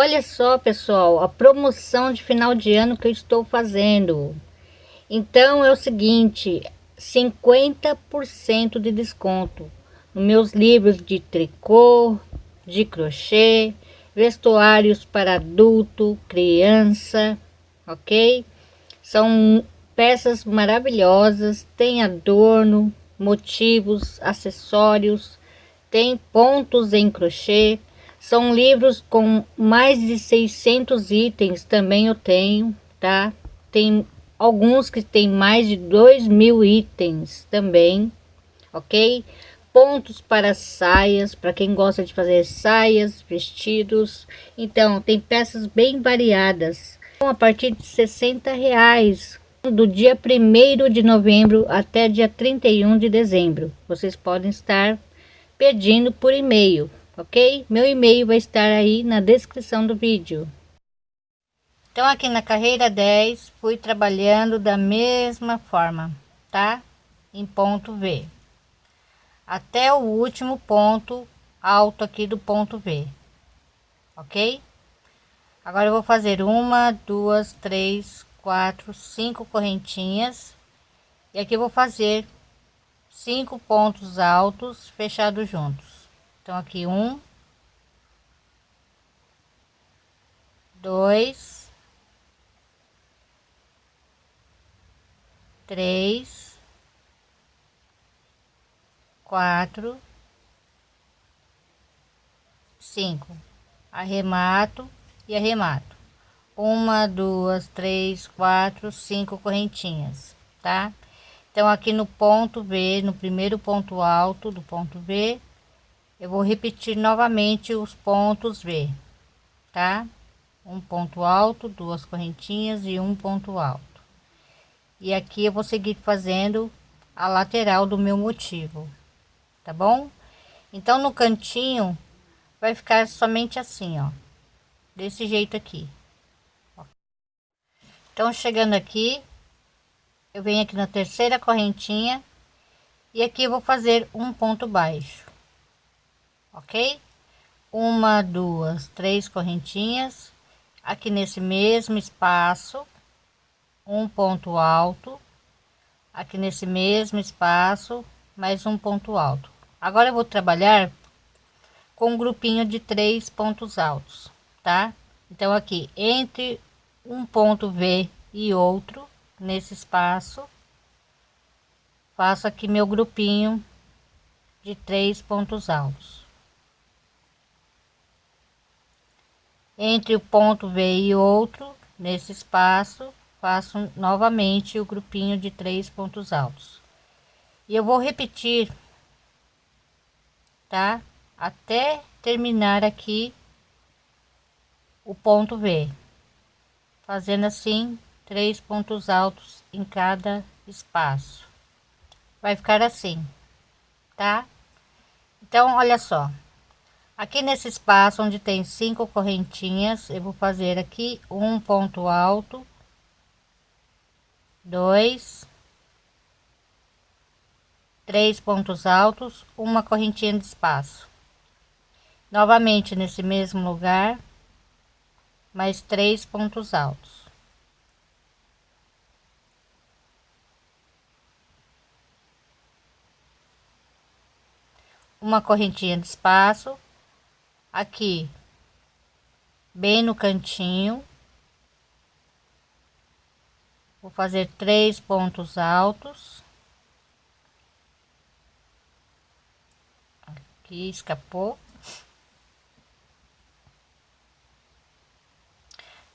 Olha só, pessoal, a promoção de final de ano que eu estou fazendo. Então é o seguinte, 50% de desconto nos meus livros de tricô, de crochê, vestuários para adulto, criança, ok? São peças maravilhosas, tem adorno, motivos, acessórios, tem pontos em crochê, são livros com mais de 600 itens, também eu tenho, tá? Tem alguns que tem mais de 2 mil itens também, ok? Pontos para saias, para quem gosta de fazer saias, vestidos. Então, tem peças bem variadas. A partir de 60 reais, do dia 1 de novembro até dia 31 de dezembro. Vocês podem estar pedindo por e-mail ok? Meu e-mail vai estar aí na descrição do vídeo. Então aqui na carreira 10 fui trabalhando da mesma forma, tá? Em ponto V. Até o último ponto alto aqui do ponto V. Ok? Agora eu vou fazer uma, duas, três, quatro, cinco correntinhas. E aqui vou fazer cinco pontos altos fechados juntos. Então, aqui um, dois, três, quatro, cinco. Arremato e arremato. Uma, duas, três, quatro, cinco correntinhas, tá? Então, aqui no ponto V, no primeiro ponto alto do ponto V, eu vou repetir novamente os pontos V, tá? Um ponto alto, duas correntinhas e um ponto alto. E aqui eu vou seguir fazendo a lateral do meu motivo, tá bom? Então no cantinho vai ficar somente assim, ó, desse jeito aqui. Então chegando aqui, eu venho aqui na terceira correntinha e aqui eu vou fazer um ponto baixo ok? Uma, duas, três correntinhas aqui nesse mesmo espaço, um ponto alto, aqui nesse mesmo espaço, mais um ponto alto. Agora eu vou trabalhar com um grupinho de três pontos altos, tá? Então aqui entre um ponto V e outro nesse espaço, faço aqui meu grupinho de três pontos altos. Entre o ponto V e outro nesse espaço faço novamente o grupinho de três pontos altos. E eu vou repetir tá? Até terminar aqui o ponto V fazendo assim três pontos altos em cada espaço. Vai ficar assim tá? Então olha só aqui nesse espaço onde tem cinco correntinhas eu vou fazer aqui um ponto alto dois três pontos altos uma correntinha de espaço. Novamente nesse mesmo lugar mais três pontos altos. Uma correntinha de espaço aqui. Bem no cantinho. Vou fazer três pontos altos. Aqui escapou.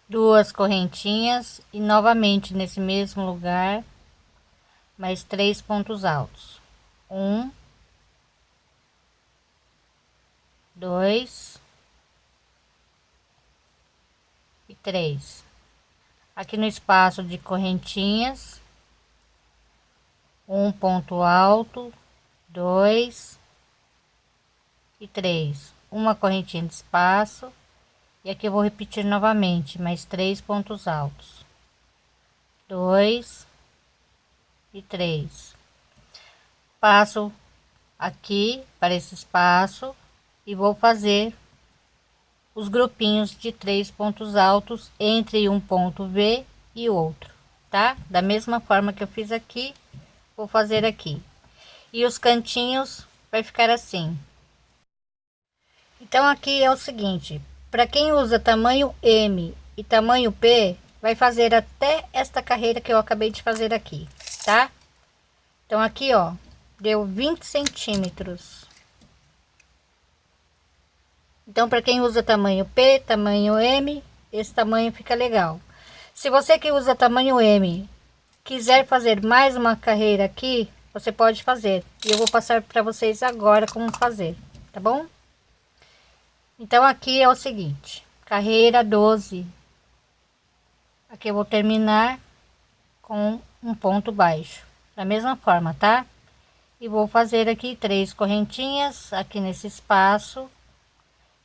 Duas correntinhas e novamente nesse mesmo lugar mais três pontos altos. Um dois e três. Aqui no espaço de correntinhas, um ponto alto, dois e três. Uma correntinha de espaço e aqui eu vou repetir novamente mais três pontos altos, dois e três. Passo aqui para esse espaço e vou fazer os grupinhos de três pontos altos entre um ponto V e outro, tá? Da mesma forma que eu fiz aqui, vou fazer aqui. E os cantinhos vai ficar assim. Então aqui é o seguinte, para quem usa tamanho M e tamanho P, vai fazer até esta carreira que eu acabei de fazer aqui, tá? Então aqui, ó, deu 20 centímetros. Então, para quem usa tamanho P, tamanho M, esse tamanho fica legal. Se você que usa tamanho M quiser fazer mais uma carreira aqui, você pode fazer. E eu vou passar para vocês agora como fazer, tá bom? Então, aqui é o seguinte, carreira 12. Aqui eu vou terminar com um ponto baixo, da mesma forma, tá? E vou fazer aqui três correntinhas aqui nesse espaço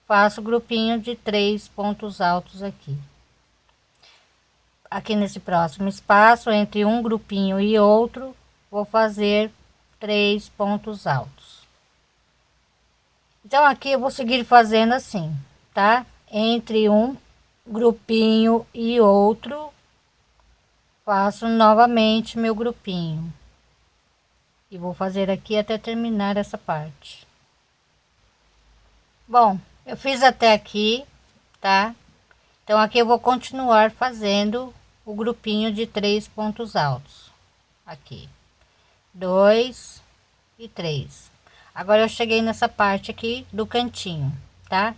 faço grupinho de três pontos altos aqui. Aqui nesse próximo espaço entre um grupinho e outro vou fazer três pontos altos. Então aqui eu vou seguir fazendo assim tá? Entre um grupinho e outro faço novamente meu grupinho. E vou fazer aqui até terminar essa parte. Bom eu fiz até aqui, tá? Então aqui eu vou continuar fazendo o grupinho de três pontos altos. Aqui. Dois e três. Agora eu cheguei nessa parte aqui do cantinho, tá?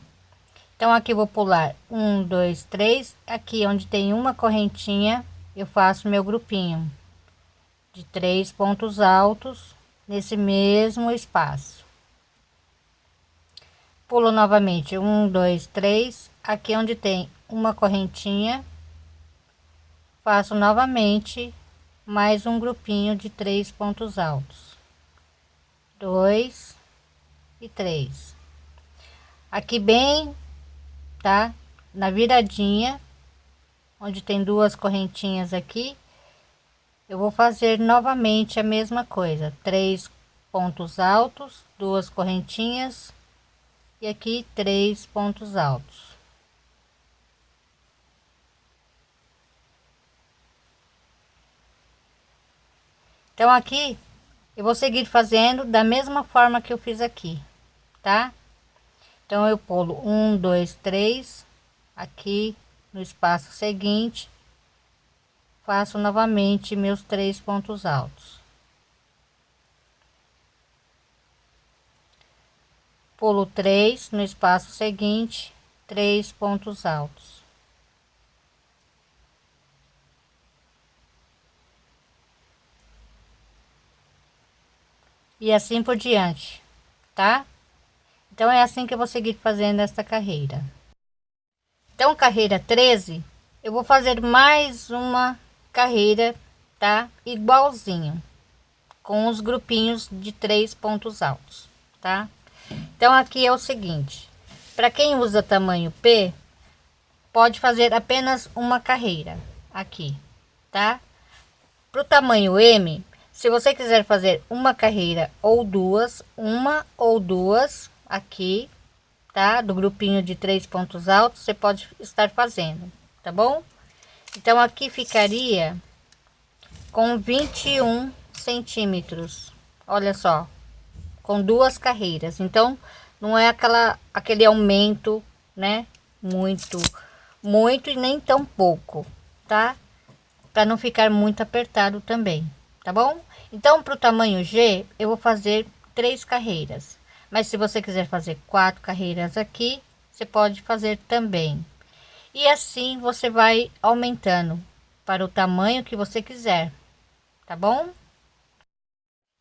Então aqui vou pular um, dois, três. Aqui onde tem uma correntinha, eu faço meu grupinho de três pontos altos nesse mesmo espaço pulo novamente. Um dois três. Aqui onde tem uma correntinha. Faço novamente mais um grupinho de três pontos altos. Dois e três. Aqui bem tá? Na viradinha onde tem duas correntinhas aqui eu vou fazer novamente a mesma coisa. Três pontos altos duas correntinhas e aqui três pontos altos. Então aqui eu vou seguir fazendo da mesma forma que eu fiz aqui, tá? Então eu pulo um, dois, três aqui no espaço seguinte, faço novamente meus três pontos altos. Pulo três no espaço seguinte, três pontos altos. E assim por diante, tá? Então é assim que eu vou seguir fazendo esta carreira. Então, carreira 13, eu vou fazer mais uma carreira, tá? Igualzinho, com os grupinhos de três pontos altos, tá? Então aqui é o seguinte, para quem usa tamanho P, pode fazer apenas uma carreira aqui, tá? Para o tamanho M, se você quiser fazer uma carreira ou duas, uma ou duas aqui, tá? Do grupinho de três pontos altos, você pode estar fazendo, tá bom? Então aqui ficaria com 21 centímetros, olha só, com duas carreiras. Então, não é aquela aquele aumento, né? Muito, muito e nem tão pouco, tá? Para não ficar muito apertado também, tá bom? Então, para o tamanho G, eu vou fazer três carreiras. Mas se você quiser fazer quatro carreiras aqui, você pode fazer também. E assim você vai aumentando para o tamanho que você quiser, tá bom?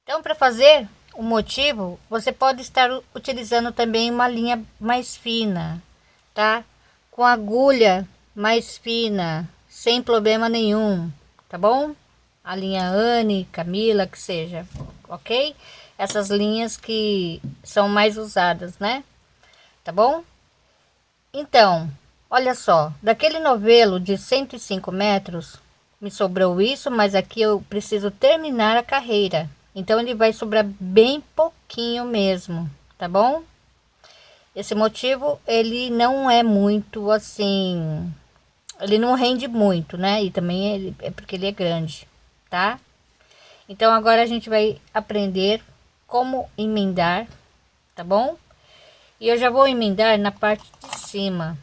Então, para fazer o motivo, você pode estar utilizando também uma linha mais fina, tá? Com agulha mais fina, sem problema nenhum, tá bom? A linha Anne, Camila, que seja, ok? Essas linhas que são mais usadas, né? Tá bom? Então, olha só, daquele novelo de 105 metros, me sobrou isso, mas aqui eu preciso terminar a carreira, então ele vai sobrar bem pouquinho mesmo, tá bom? esse motivo ele não é muito assim ele não rende muito né? E também ele, é porque ele é grande tá? Então agora a gente vai aprender como emendar tá bom? E eu já vou emendar na parte de cima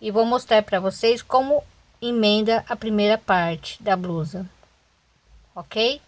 e vou mostrar para vocês como emenda a primeira parte da blusa ok